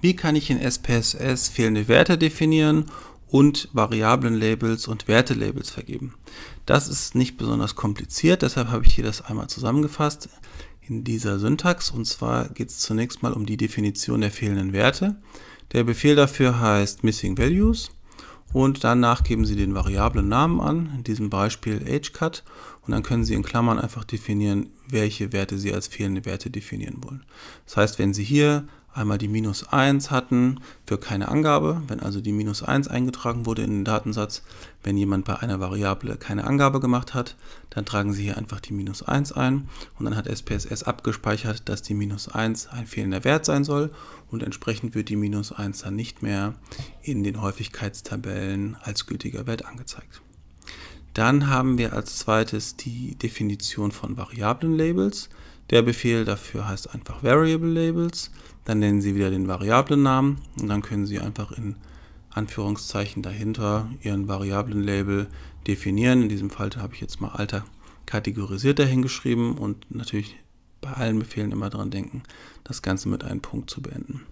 Wie kann ich in SPSS fehlende Werte definieren und Variablen-Labels und Werte-Labels vergeben? Das ist nicht besonders kompliziert, deshalb habe ich hier das einmal zusammengefasst in dieser Syntax. Und zwar geht es zunächst mal um die Definition der fehlenden Werte. Der Befehl dafür heißt Missing Values und danach geben Sie den variablen Namen an, in diesem Beispiel ageCut und dann können Sie in Klammern einfach definieren, welche Werte Sie als fehlende Werte definieren wollen. Das heißt, wenn Sie hier einmal die minus 1 hatten für keine Angabe, wenn also die minus 1 eingetragen wurde in den Datensatz, wenn jemand bei einer Variable keine Angabe gemacht hat, dann tragen Sie hier einfach die minus 1 ein und dann hat SPSS abgespeichert, dass die minus 1 ein fehlender Wert sein soll und entsprechend wird die minus 1 dann nicht mehr in den Häufigkeitstabellen als gültiger Wert angezeigt. Dann haben wir als zweites die Definition von Variablen-Labels. Der Befehl dafür heißt einfach Variable Labels. Dann nennen Sie wieder den Variablen-Namen und dann können Sie einfach in Anführungszeichen dahinter Ihren Variablen-Label definieren. In diesem Fall habe ich jetzt mal Alter kategorisiert dahingeschrieben und natürlich bei allen Befehlen immer daran denken, das Ganze mit einem Punkt zu beenden.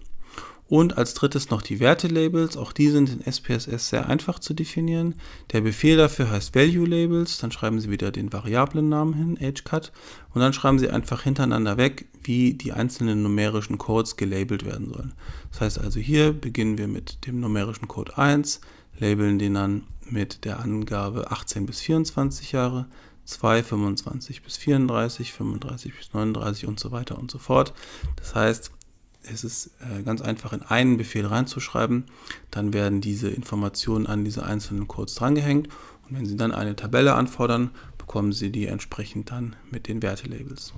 Und als drittes noch die Werte-Labels. Auch die sind in SPSS sehr einfach zu definieren. Der Befehl dafür heißt Value-Labels. Dann schreiben Sie wieder den Variablennamen hin, ageCut. Und dann schreiben Sie einfach hintereinander weg, wie die einzelnen numerischen Codes gelabelt werden sollen. Das heißt also hier beginnen wir mit dem numerischen Code 1, labeln den dann mit der Angabe 18 bis 24 Jahre, 2, 25 bis 34, 35 bis 39 und so weiter und so fort. Das heißt, es ist äh, ganz einfach in einen Befehl reinzuschreiben. Dann werden diese Informationen an diese einzelnen Codes drangehängt. Und wenn Sie dann eine Tabelle anfordern, bekommen Sie die entsprechend dann mit den Wertelabels.